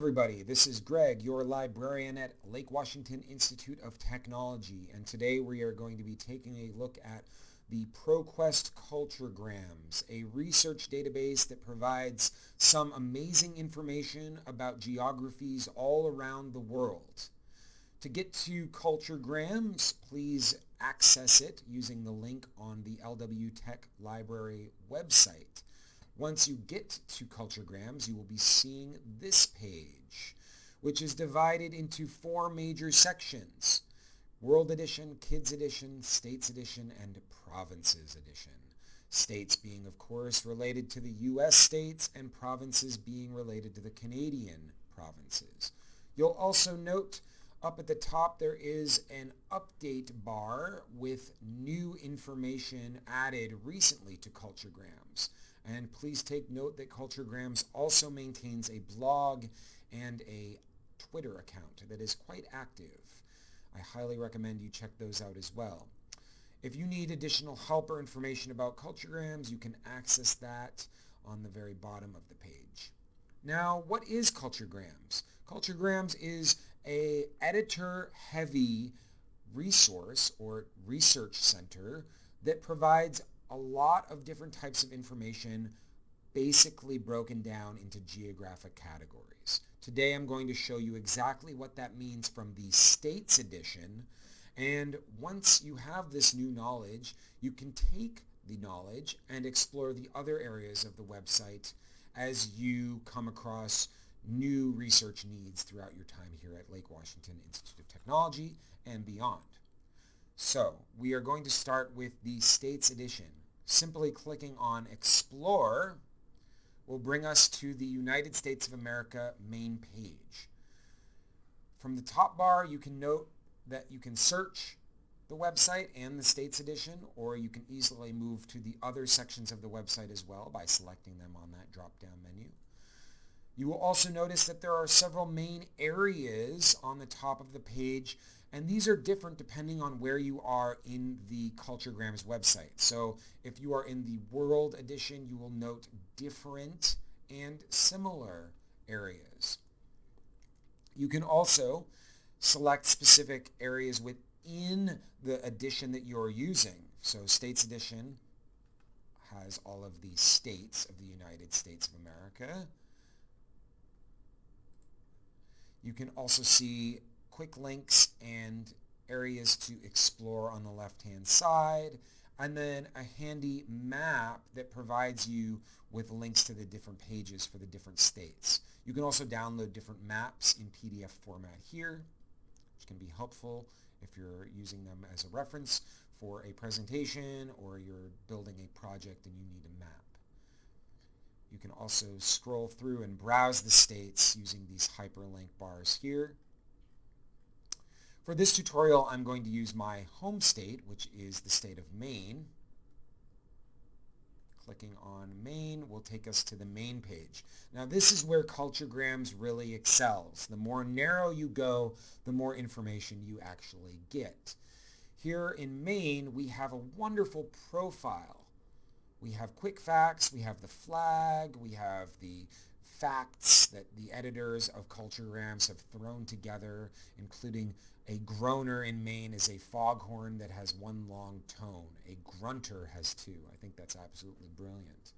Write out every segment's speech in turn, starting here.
everybody, this is Greg, your librarian at Lake Washington Institute of Technology, and today we are going to be taking a look at the ProQuest Culturegrams, a research database that provides some amazing information about geographies all around the world. To get to Culturegrams, please access it using the link on the LW Tech Library website. Once you get to Culturegrams, you will be seeing this page, which is divided into four major sections. World Edition, Kids Edition, States Edition, and Provinces Edition. States being, of course, related to the U.S. states and provinces being related to the Canadian provinces. You'll also note up at the top there is an update bar with new information added recently to Culturegrams. And please take note that Culturegrams also maintains a blog and a Twitter account that is quite active. I highly recommend you check those out as well. If you need additional help or information about Culturegrams, you can access that on the very bottom of the page. Now, what is Culturegrams? Culturegrams is a editor-heavy resource or research center that provides a lot of different types of information basically broken down into geographic categories. Today I'm going to show you exactly what that means from the States edition and once you have this new knowledge you can take the knowledge and explore the other areas of the website as you come across new research needs throughout your time here at Lake Washington Institute of Technology and beyond. So we are going to start with the States Edition. Simply clicking on Explore will bring us to the United States of America main page. From the top bar, you can note that you can search the website and the States Edition, or you can easily move to the other sections of the website as well by selecting them on that drop-down menu. You will also notice that there are several main areas on the top of the page and these are different depending on where you are in the Culturegrams website. So if you are in the World Edition, you will note different and similar areas. You can also select specific areas within the edition that you're using. So States Edition has all of the states of the United States of America. You can also see quick links and areas to explore on the left-hand side, and then a handy map that provides you with links to the different pages for the different states. You can also download different maps in PDF format here, which can be helpful if you're using them as a reference for a presentation or you're building a project and you need a map. You can also scroll through and browse the states using these hyperlink bars here. For this tutorial, I'm going to use my home state, which is the state of Maine. Clicking on Maine will take us to the main page. Now this is where Culturegrams really excels. The more narrow you go, the more information you actually get. Here in Maine, we have a wonderful profile. We have quick facts, we have the flag, we have the facts that the editors of Culture Culturegrams have thrown together, including a groaner in Maine is a foghorn that has one long tone. A grunter has two. I think that's absolutely brilliant.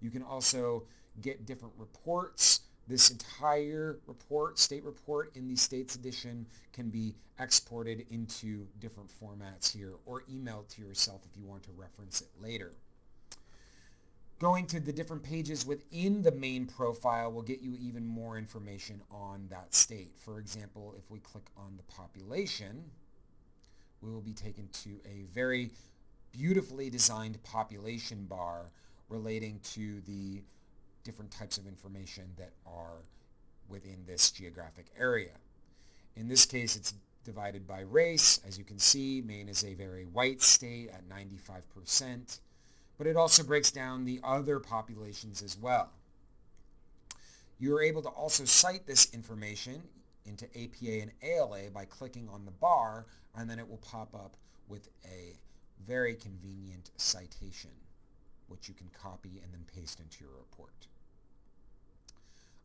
You can also get different reports. This entire report, state report in the States edition can be exported into different formats here or emailed to yourself if you want to reference it later. Going to the different pages within the main profile will get you even more information on that state. For example, if we click on the population, we will be taken to a very beautifully designed population bar relating to the different types of information that are within this geographic area. In this case, it's divided by race. As you can see, Maine is a very white state at 95% but it also breaks down the other populations as well. You're able to also cite this information into APA and ALA by clicking on the bar and then it will pop up with a very convenient citation which you can copy and then paste into your report.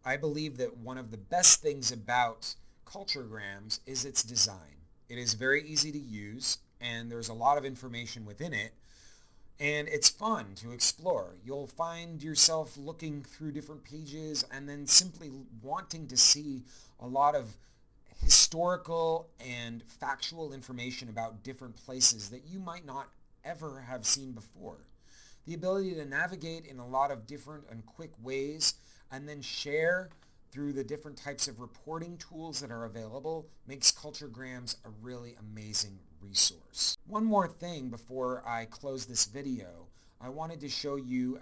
I believe that one of the best things about Culturegrams is its design. It is very easy to use and there's a lot of information within it and it's fun to explore. You'll find yourself looking through different pages and then simply wanting to see a lot of historical and factual information about different places that you might not ever have seen before. The ability to navigate in a lot of different and quick ways and then share through the different types of reporting tools that are available makes Culturegrams a really amazing resource. One more thing before I close this video. I wanted to show you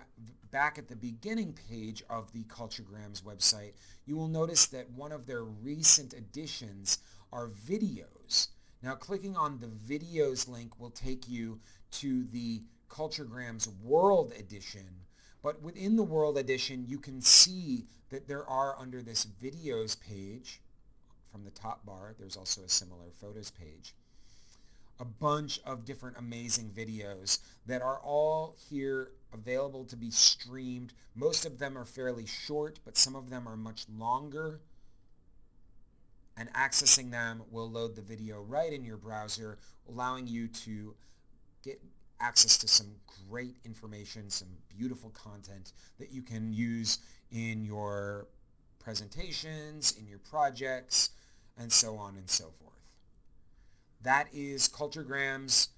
back at the beginning page of the Culturegrams website, you will notice that one of their recent additions are videos. Now clicking on the videos link will take you to the Culturegrams World Edition but within the World Edition, you can see that there are under this videos page, from the top bar, there's also a similar photos page, a bunch of different amazing videos that are all here available to be streamed. Most of them are fairly short, but some of them are much longer. And accessing them will load the video right in your browser, allowing you to get access to some great information, some beautiful content that you can use in your presentations, in your projects, and so on and so forth. That is Culturegrams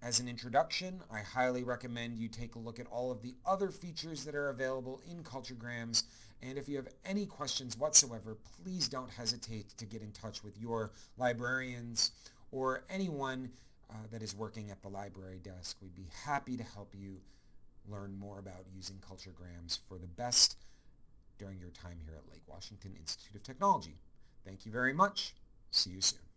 as an introduction. I highly recommend you take a look at all of the other features that are available in Culturegrams. And if you have any questions whatsoever, please don't hesitate to get in touch with your librarians or anyone uh, that is working at the library desk. We'd be happy to help you learn more about using Culturegrams for the best during your time here at Lake Washington Institute of Technology. Thank you very much. See you soon.